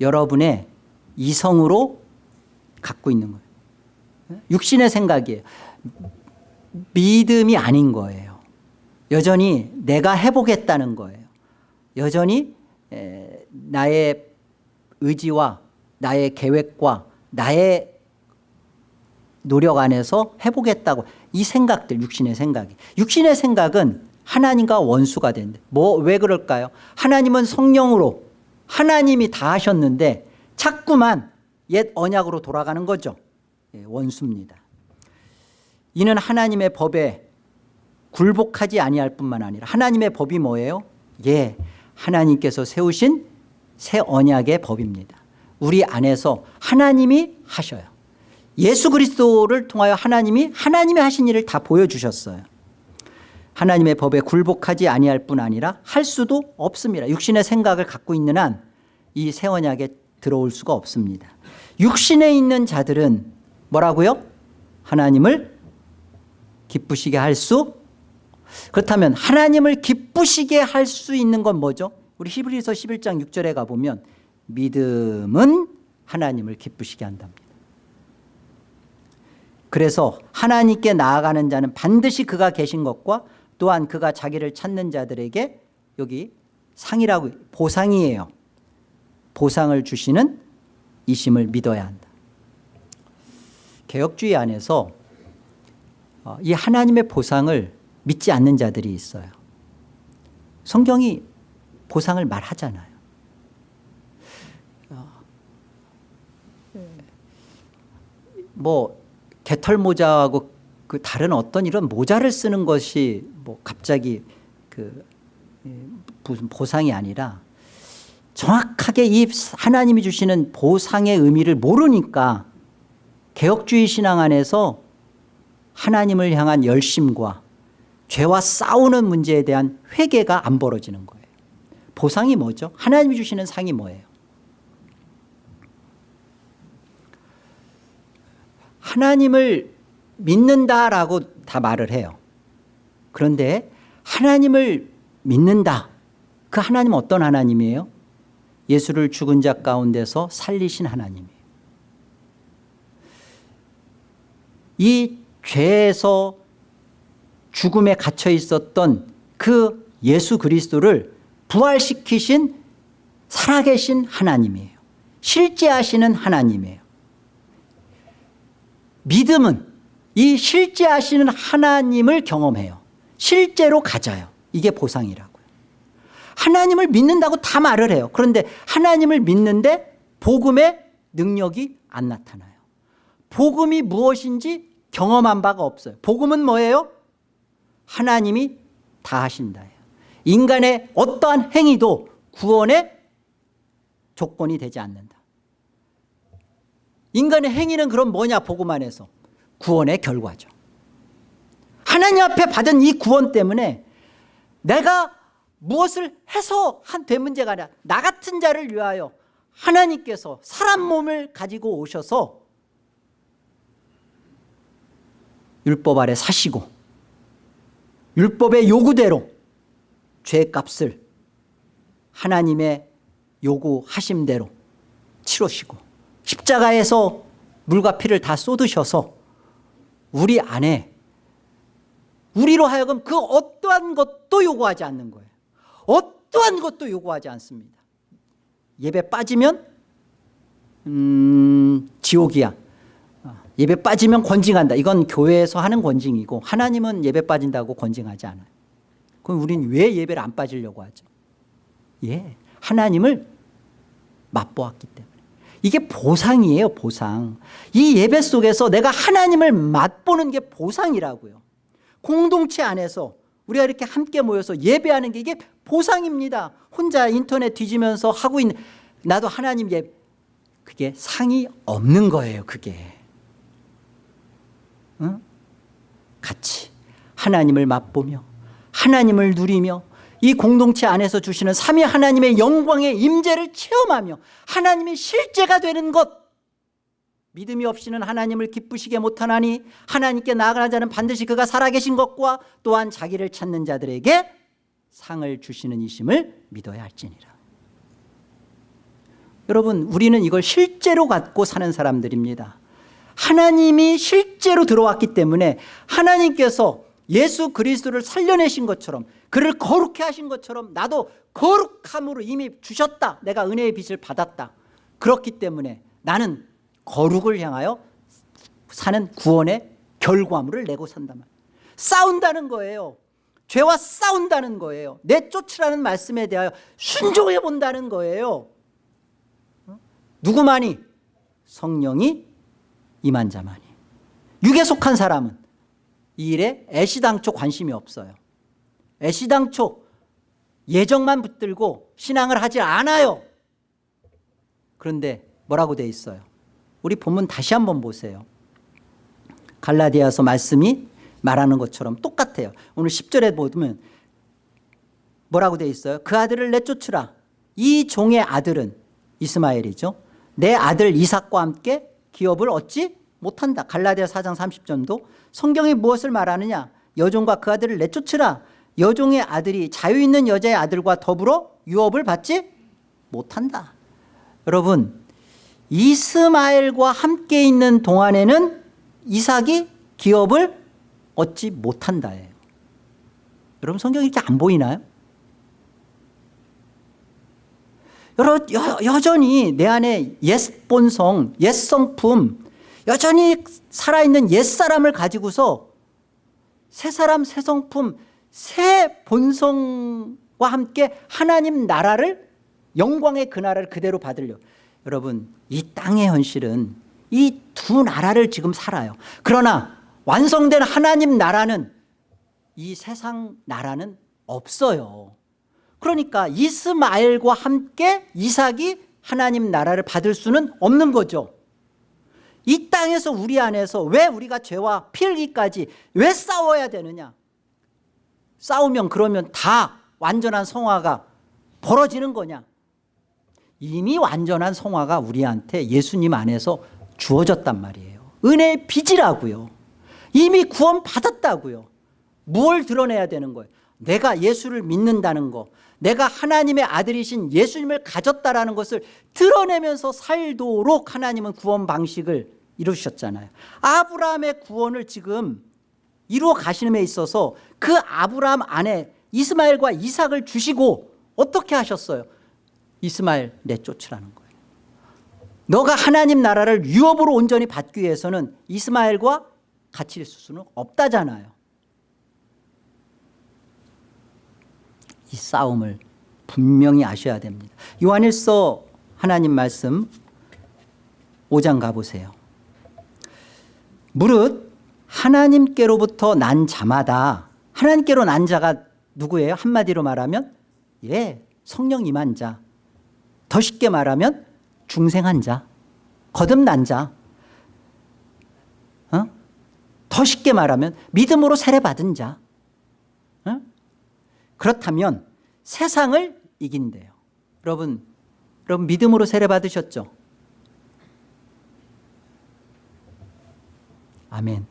여러분의 이성으로 갖고 있는 거예요. 육신의 생각이에요. 믿음이 아닌 거예요. 여전히 내가 해보겠다는 거예요. 여전히 에, 나의 의지와 나의 계획과 나의 노력 안에서 해보겠다고 이 생각들 육신의 생각이. 육신의 생각은 하나님과 원수가 된대. 뭐 왜 그럴까요? 하나님은 성령으로 하나님이 다 하셨는데 자꾸만 옛 언약으로 돌아가는 거죠. 예, 원수입니다. 이는 하나님의 법에 굴복하지 아니할 뿐만 아니라 하나님의 법이 뭐예요? 예 하나님께서 세우신 새 언약의 법입니다. 우리 안에서 하나님이 하셔요. 예수 그리스도를 통하여 하나님이 하나님이 하신 일을 다 보여주셨어요. 하나님의 법에 굴복하지 아니할 뿐 아니라 할 수도 없습니다. 육신의 생각을 갖고 있는 한 이 새 언약에 들어올 수가 없습니다. 육신에 있는 자들은 뭐라고요? 하나님을 기쁘시게 할 수 그렇다면 하나님을 기쁘시게 할 수 있는 건 뭐죠? 우리 히브리서 11장 6절에 가보면 믿음은 하나님을 기쁘시게 한답니다. 그래서 하나님께 나아가는 자는 반드시 그가 계신 것과 또한 그가 자기를 찾는 자들에게 여기 상이라고 보상이에요. 보상을 주시는 이심을 믿어야 한다. 개혁주의 안에서 어, 이 하나님의 보상을 믿지 않는 자들이 있어요. 성경이 보상을 말하잖아요. 어, 뭐 개털 모자하고 그 다른 어떤 이런 모자를 쓰는 것이 뭐 갑자기 그 무슨 보상이 아니라 정확하게 이 하나님이 주시는 보상의 의미를 모르니까 개혁주의 신앙 안에서 하나님을 향한 열심과 죄와 싸우는 문제에 대한 회개가 안 벌어지는 거예요 보상이 뭐죠? 하나님이 주시는 상이 뭐예요? 하나님을 믿는다라고 다 말을 해요 그런데 하나님을 믿는다 그 하나님은 어떤 하나님이에요? 예수를 죽은 자 가운데서 살리신 하나님이에요 이 죄에서 죽음에 갇혀 있었던 그 예수 그리스도를 부활시키신 살아계신 하나님이에요. 실제 하시는 하나님이에요. 믿음은 이 실제 하시는 하나님을 경험해요. 실제로 가져요. 이게 보상이라고요. 하나님을 믿는다고 다 말을 해요. 그런데 하나님을 믿는데 복음의 능력이 안 나타나요. 복음이 무엇인지 경험한 바가 없어요. 복음은 뭐예요? 하나님이 다 하신다예요 인간의 어떠한 행위도 구원의 조건이 되지 않는다. 인간의 행위는 그럼 뭐냐 복음 안에서? 구원의 결과죠. 하나님 앞에 받은 이 구원 때문에 내가 무엇을 해서 한 된 문제가 아니라 나 같은 자를 위하여 하나님께서 사람 몸을 가지고 오셔서 율법 아래 사시고 율법의 요구대로 죄값을 하나님의 요구하심대로 치르시고 십자가에서 물과 피를 다 쏟으셔서 우리 안에 우리로 하여금 그 어떠한 것도 요구하지 않는 거예요. 어떠한 것도 요구하지 않습니다. 예배 빠지면 음, 지옥이야. 어, 예배 빠지면 권징한다. 이건 교회에서 하는 권징이고 하나님은 예배 빠진다고 권징하지 않아요. 그럼 우리는 왜 예배를 안 빠지려고 하죠? 예, 하나님을 맛보았기 때문에. 이게 보상이에요 보상. 이 예배 속에서 내가 하나님을 맛보는 게 보상이라고요. 공동체 안에서 우리가 이렇게 함께 모여서 예배하는 게 이게 보상입니다. 혼자 인터넷 뒤지면서 하고 있는 나도 하나님 예 그게 상이 없는 거예요 그게 응? 같이 하나님을 맛보며 하나님을 누리며 이 공동체 안에서 주시는 삼위 하나님의 영광의 임재를 체험하며 하나님이 실제가 되는 것. 믿음이 없이는 하나님을 기쁘시게 못하나니 하나님께 나아가는 자는 반드시 그가 살아계신 것과 또한 자기를 찾는 자들에게 상을 주시는 이심을 믿어야 할지니라. 여러분 우리는 이걸 실제로 갖고 사는 사람들입니다 하나님이 실제로 들어왔기 때문에 하나님께서 예수 그리스도를 살려내신 것처럼 그를 거룩해 하신 것처럼 나도 거룩함으로 이미 주셨다. 내가 은혜의 빚을 받았다. 그렇기 때문에 나는 거룩을 향하여 사는 구원의 결과물을 내고 말이에요. 싸운다는 거예요. 죄와 싸운다는 거예요. 내쫓으라는 말씀에 대하여 순종해 본다는 거예요. 어? 누구만이? 성령이 임한 자만이. 육에 속한 사람은 이 일에 애시당초 관심이 없어요. 애시당초 예정만 붙들고 신앙을 하지 않아요. 그런데 뭐라고 돼 있어요? 우리 본문 다시 한번 보세요. 갈라디아서 말씀이 말하는 것처럼 똑같아요. 오늘 10절에 보면 뭐라고 돼 있어요? 그 아들을 내쫓으라. 이 종의 아들은 이스마엘이죠. 내 아들 이삭과 함께 기업을 얻지 못한다. 갈라디아 4장 30절도 성경이 무엇을 말하느냐? 여종과 그 아들을 내쫓으라. 여종의 아들이 자유 있는 여자의 아들과 더불어 유업을 받지 못한다. 여러분 이스마엘과 함께 있는 동안에는 이삭이 기업을 얻지 못한다예요. 여러분 성경이 이렇게 안 보이나요? 여러, 여, 여전히 내 안에 옛 본성, 옛 성품 여전히 살아있는 옛사람을 가지고서 새 사람, 새 성품, 새 본성과 함께 하나님 나라를 영광의 그 나라를 그대로 받으려. 여러분 이 땅의 현실은 이 두 나라를 지금 살아요. 그러나 완성된 하나님 나라는 이 세상 나라는 없어요 그러니까 이스마엘과 함께 이삭이 하나님 나라를 받을 수는 없는 거죠. 이 땅에서 우리 안에서 왜 우리가 죄와 필기까지 왜 싸워야 되느냐? 싸우면 그러면 다 완전한 성화가 벌어지는 거냐? 이미 완전한 성화가 우리한테 예수님 안에서 주어졌단 말이에요. 은혜의 빚이라고요. 이미 구원 받았다고요. 뭘 드러내야 되는 거예요? 내가 예수를 믿는다는 거 내가 하나님의 아들이신 예수님을 가졌다라는 것을 드러내면서 살도록 하나님은 구원 방식을 이루셨잖아요. 아브라함의 구원을 지금 이루어 가시는 데 있어서 그 아브라함 안에 이스마엘과 이삭을 주시고 어떻게 하셨어요? 이스마엘 내쫓으라는 거예요. 너가 하나님 나라를 유업으로 온전히 받기 위해서는 이스마엘과 같이 있을 수는 없다잖아요 이 싸움을 분명히 아셔야 됩니다 요한일서 하나님 말씀 5장 가보세요 무릇 하나님께로부터 난 자마다 하나님께로 난 자가 누구예요? 한마디로 말하면 예 성령 임한 자 더 쉽게 말하면 중생한 자 거듭난 자 어? 더 쉽게 말하면 믿음으로 세례받은 자 어? 그렇다면 세상을 이긴대요. 여러분 여러분 믿음으로 세례받으셨죠? 아멘.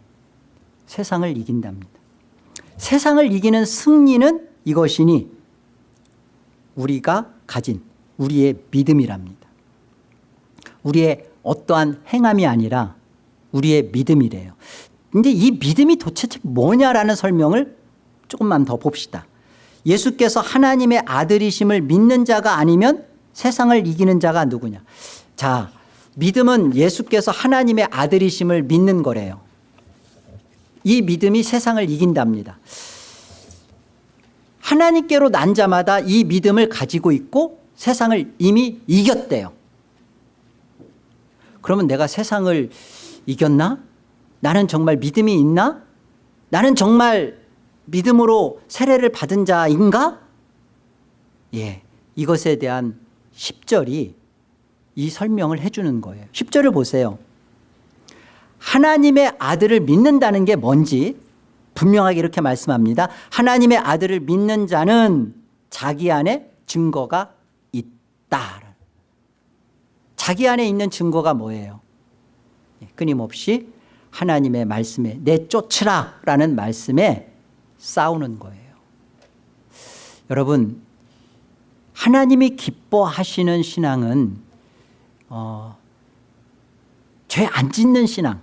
세상을 이긴답니다. 세상을 이기는 승리는 이것이니 우리가 가진 우리의 믿음이랍니다. 우리의 어떠한 행함이 아니라 우리의 믿음이래요. 근데 이 믿음이 도대체 뭐냐라는 설명을 조금만 더 봅시다 예수께서 하나님의 아들이심을 믿는 자가 아니면 세상을 이기는 자가 누구냐 자 믿음은 예수께서 하나님의 아들이심을 믿는 거래요 이 믿음이 세상을 이긴답니다 하나님께로 난 자마다 이 믿음을 가지고 있고 세상을 이미 이겼대요 그러면 내가 세상을 이겼나? 나는 정말 믿음이 있나? 나는 정말 믿음으로 세례를 받은 자인가? 예, 이것에 대한 10절이 이 설명을 해주는 거예요. 10절을 보세요. 하나님의 아들을 믿는다는 게 뭔지 분명하게 이렇게 말씀합니다. 하나님의 아들을 믿는 자는 자기 안에 증거가 있다. 자기 안에 있는 증거가 뭐예요? 예, 끊임없이 하나님의 말씀에 내쫓으라 라는 말씀에 싸우는 거예요. 여러분 하나님이 기뻐하시는 신앙은 어, 죄 안 짓는 신앙.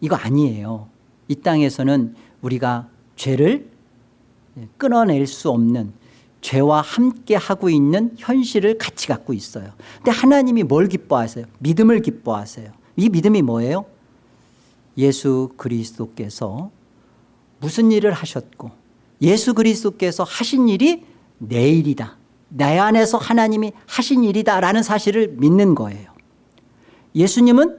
이거 아니에요. 이 땅에서는 우리가 죄를 끊어낼 수 없는 죄와 함께 하고 있는 현실을 같이 갖고 있어요. 근데 하나님이 뭘 기뻐하세요? 믿음을 기뻐하세요. 이 믿음이 뭐예요? 예수 그리스도께서 무슨 일을 하셨고 예수 그리스도께서 하신 일이 내 일이다. 내 안에서 하나님이 하신 일이다 라는 사실을 믿는 거예요. 예수님은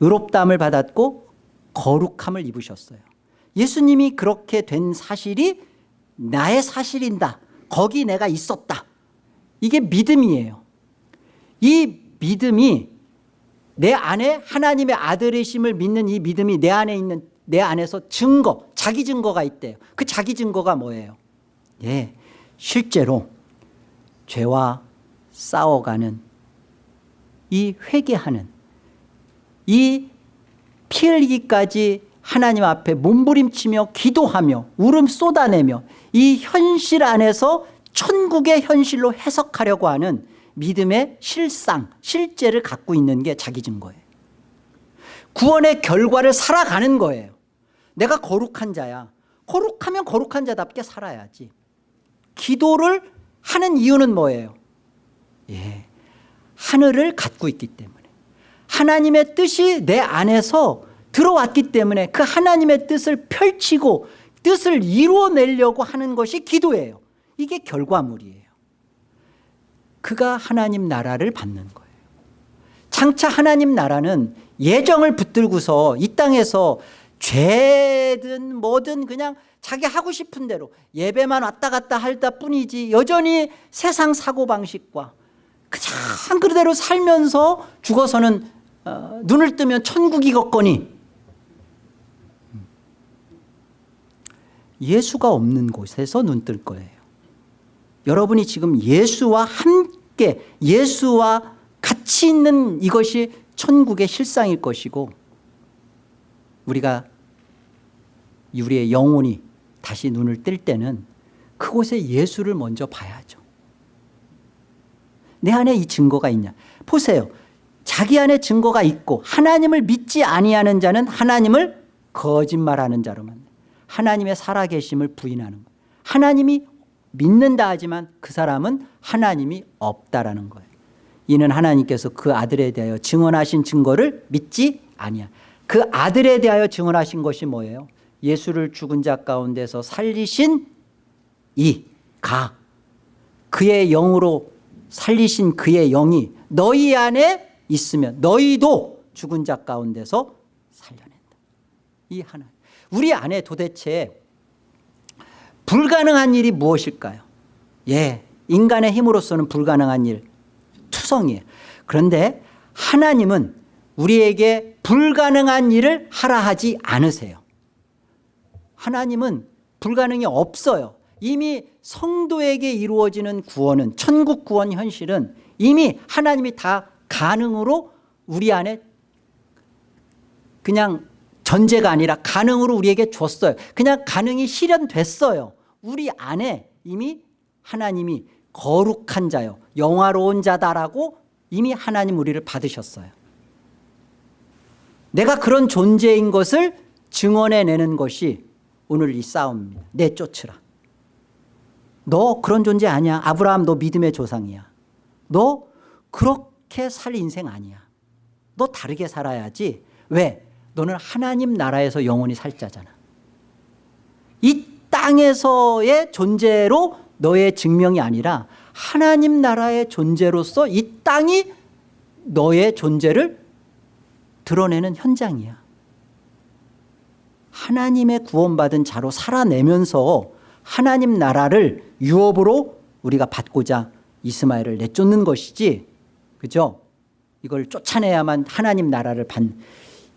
의롭다함을 받았고 거룩함을 입으셨어요. 예수님이 그렇게 된 사실이 나의 사실인다. 거기 내가 있었다. 이게 믿음이에요. 이 믿음이 내 안에 하나님의 아들이심을 믿는 이 믿음이 내 안에 있는 내 안에서 증거 자기 증거가 있대요. 그 자기 증거가 뭐예요? 예, 실제로 죄와 싸워가는 이 회개하는 이 피 흘리기까지 하나님 앞에 몸부림치며 기도하며 울음 쏟아내며 이 현실 안에서 천국의 현실로 해석하려고 하는 믿음의 실상 실제를 갖고 있는 게 자기 증거예요. 구원의 결과를 살아가는 거예요 내가 거룩한 자야. 거룩하면 거룩한 자답게 살아야지. 기도를 하는 이유는 뭐예요? 예, 하늘을 갖고 있기 때문에. 하나님의 뜻이 내 안에서 들어왔기 때문에 그 하나님의 뜻을 펼치고 뜻을 이루어내려고 하는 것이 기도예요. 이게 결과물이에요. 그가 하나님 나라를 받는 거예요. 장차 하나님 나라는 예정을 붙들고서 이 땅에서 죄든 뭐든 그냥 자기 하고 싶은 대로 예배만 왔다 갔다 할다 뿐이지 여전히 세상 사고방식과 그냥 그대로 살면서 죽어서는 어, 눈을 뜨면 천국이겠거니. 예수가 없는 곳에서 눈 뜰 거예요. 여러분이 지금 예수와 함께 예수와 같이 있는 이것이 천국의 실상일 것이고 우리가 우리의 영혼이 다시 눈을 뜰 때는 그곳에 예수를 먼저 봐야죠. 내 안에 이 증거가 있냐? 보세요. 자기 안에 증거가 있고 하나님을 믿지 아니하는 자는 하나님을 거짓말하는 자로만 하나님의 살아계심을 부인하는 거예요 하나님이 믿는다 하지만 그 사람은 하나님이 없다라는 거예요. 이는 하나님께서 그 아들에 대하여 증언하신 증거를 믿지 아니야 그 아들에 대하여 증언하신 것이 뭐예요? 예수를 죽은 자 가운데서 살리신 이 가 그의 영으로 살리신 그의 영이 너희 안에 있으면 너희도 죽은 자 가운데서 살려낸다. 이 하나. 우리 안에 도대체 불가능한 일이 무엇일까요? 예 인간의 힘으로서는 불가능한 일 투성이에요. 그런데 하나님은 우리에게 불가능한 일을 하라 하지 않으세요. 하나님은 불가능이 없어요. 이미 성도에게 이루어지는 구원은 천국 구원 현실은 이미 하나님이 다 가능으로 우리 안에 그냥 전제가 아니라 가능으로 우리에게 줬어요. 그냥 가능이 실현됐어요. 우리 안에 이미 하나님이 거룩한 자요 영화로운 자다라고 이미 하나님 우리를 받으셨어요 내가 그런 존재인 것을 증언해내는 것이 오늘 이 싸움입니다. 내쫓으라. 너 그런 존재 아니야. 아브라함 너 믿음의 조상이야. 너 그렇게 살 인생 아니야. 너 다르게 살아야지. 왜? 너는 하나님 나라에서 영원히 살 자잖아. 이 땅에서의 존재로 너의 증명이 아니라 하나님 나라의 존재로서 이 땅이 너의 존재를 드러내는 현장이야 하나님의 구원받은 자로 살아내면서 하나님 나라를 유업으로 우리가 받고자 이스마엘을 내쫓는 것이지 그죠? 이걸 쫓아내야만 하나님 나라를 받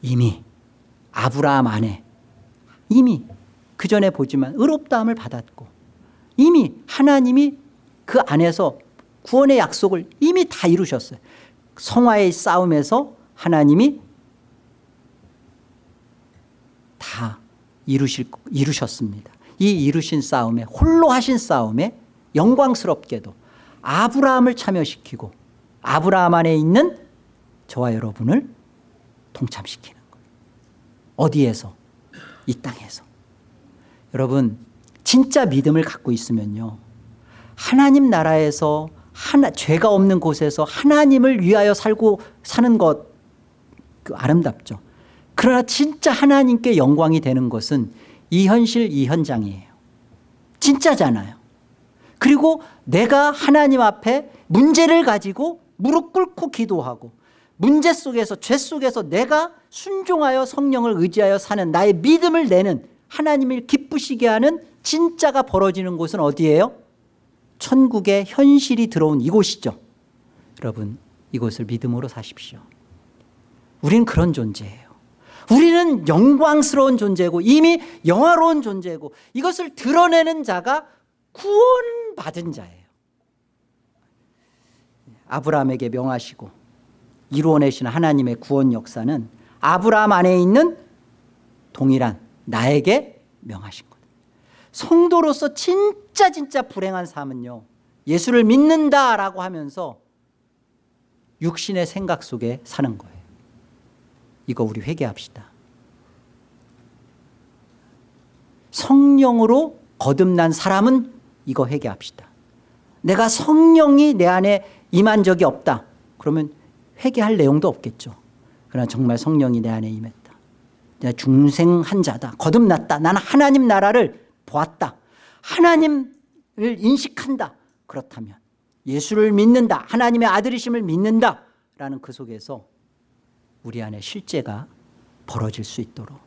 이미 아브라함 안에 이미 그 전에 보지만 의롭다함을 받았고 이미 하나님이 그 안에서 구원의 약속을 이미 다 이루셨어요 성화의 싸움에서 하나님이 다 이루실, 이루셨습니다. 이 이루신 싸움에 홀로 하신 싸움에 영광스럽게도 아브라함을 참여시키고 아브라함 안에 있는 저와 여러분을 동참시키는 거예요. 어디에서? 이 땅에서. 여러분 진짜 믿음을 갖고 있으면요. 하나님 나라에서 하나, 죄가 없는 곳에서 하나님을 위하여 살고 사는 것 그 아름답죠 그러나 진짜 하나님께 영광이 되는 것은 이 현실 이 현장이에요. 진짜잖아요. 그리고 내가 하나님 앞에 문제를 가지고 무릎 꿇고 기도하고 문제 속에서 죄 속에서 내가 순종하여 성령을 의지하여 사는 나의 믿음을 내는 하나님을 기쁘시게 하는 진짜가 벌어지는 곳은 어디예요? 천국의 현실이 들어온 이곳이죠. 여러분 이곳을 믿음으로 사십시오. 우리는 그런 존재예요 우리는 영광스러운 존재고 이미 영화로운 존재고 이것을 드러내는 자가 구원받은 자예요. 아브라함에게 명하시고 이루어내신 하나님의 구원 역사는 아브라함 안에 있는 동일한 나에게 명하신 것 성도로서 진짜 진짜 불행한 삶은요 예수를 믿는다라고 하면서 육신의 생각 속에 사는 거예요 이거 우리 회개합시다. 성령으로 거듭난 사람은 이거 회개합시다. 내가 성령이 내 안에 임한 적이 없다. 그러면 회개할 내용도 없겠죠. 그러나 정말 성령이 내 안에 임했다. 내가 중생한 자다. 거듭났다. 나는 하나님 나라를 보았다. 하나님을 인식한다. 그렇다면 예수를 믿는다. 하나님의 아들이심을 믿는다. 라는 그 속에서 우리 안에 실제가 벌어질 수 있도록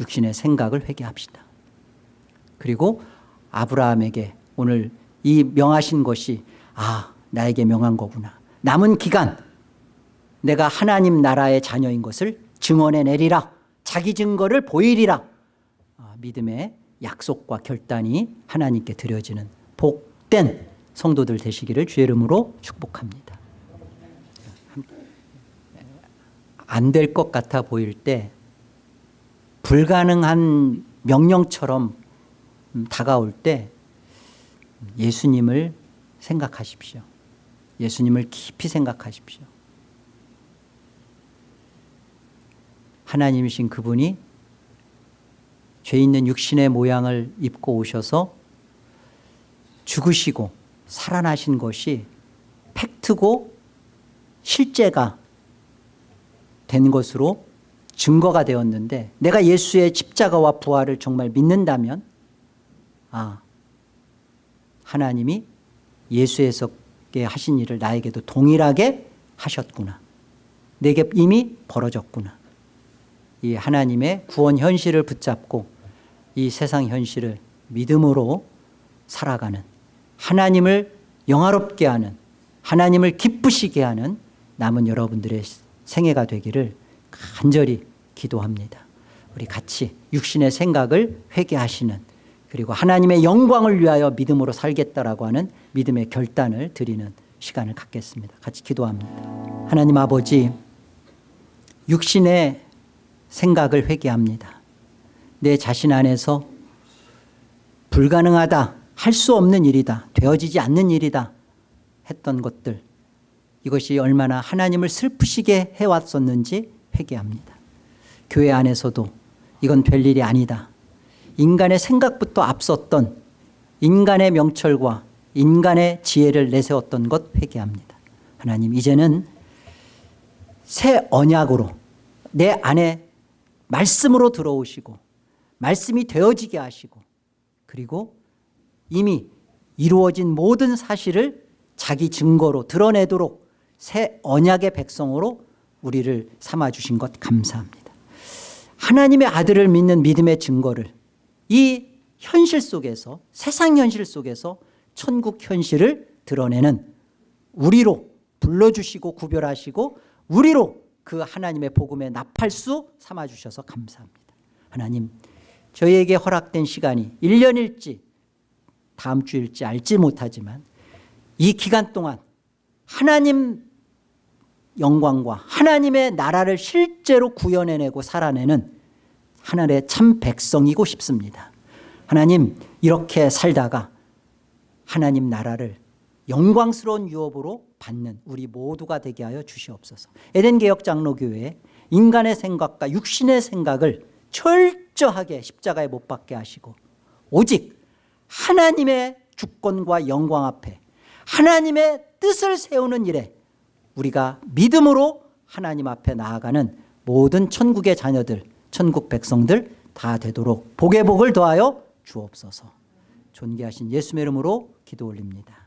육신의 생각을 회개합시다. 그리고 아브라함에게 오늘 이 명하신 것이 아 나에게 명한 거구나. 남은 기간 내가 하나님 나라의 자녀인 것을 증언해 내리라. 자기 증거를 보이리라. 아, 믿음의 약속과 결단이 하나님께 드려지는 복된 성도들 되시기를 주의 이름으로 축복합니다 안 될 것 같아 보일 때 불가능한 명령처럼 음, 다가올 때 예수님을 생각하십시오. 예수님을 깊이 생각하십시오. 하나님이신 그분이 죄 있는 육신의 모양을 입고 오셔서 죽으시고 살아나신 것이 팩트고 실제가 된 것으로 증거가 되었는데 내가 예수의 십자가와 부활을 정말 믿는다면 아 하나님이 예수에서께 하신 일을 나에게도 동일하게 하셨구나. 내게 이미 벌어졌구나. 이 하나님의 구원 현실을 붙잡고 이 세상 현실을 믿음으로 살아가는 하나님을 영화롭게 하는 하나님을 기쁘시게 하는 남은 여러분들의 생애가 되기를 간절히 기도합니다. 우리 같이 육신의 생각을 회개하시는 그리고 하나님의 영광을 위하여 믿음으로 살겠다라고 하는 믿음의 결단을 드리는 시간을 갖겠습니다. 같이 기도합니다. 하나님 아버지 육신의 생각을 회개합니다. 내 자신 안에서 불가능하다 할 수 없는 일이다 되어지지 않는 일이다 했던 것들 이것이 얼마나 하나님을 슬프시게 해왔었는지 회개합니다. 교회 안에서도 이건 될 일이 아니다. 인간의 생각부터 앞섰던 인간의 명철과 인간의 지혜를 내세웠던 것 회개합니다. 하나님 이제는 새 언약으로 내 안에 말씀으로 들어오시고 말씀이 되어지게 하시고 그리고 이미 이루어진 모든 사실을 자기 증거로 드러내도록 새 언약의 백성으로 우리를 삼아주신 것 감사합니다 하나님의 아들을 믿는 믿음의 증거를 이 현실 속에서 세상 현실 속에서 천국 현실을 드러내는 우리로 불러주시고 구별하시고 우리로 그 하나님의 복음의 나팔수 삼아주셔서 감사합니다. 하나님 저희에게 허락된 시간이 1년일지 다음 주일지 알지 못하지만 이 기간 동안 하나님 영광과 하나님의 나라를 실제로 구현해내고 살아내는 하늘의 참 백성이고 싶습니다. 하나님 이렇게 살다가 하나님 나라를 영광스러운 유업으로 받는 우리 모두가 되게 하여 주시옵소서 에덴개혁장로교회 인간의 생각과 육신의 생각을 철저하게 십자가에 못 박게 하시고 오직 하나님의 주권과 영광 앞에 하나님의 뜻을 세우는 일에 우리가 믿음으로 하나님 앞에 나아가는 모든 천국의 자녀들 천국 백성들 다 되도록 복의 복을 더하여 주옵소서. 존귀하신 예수의 이름으로 기도 올립니다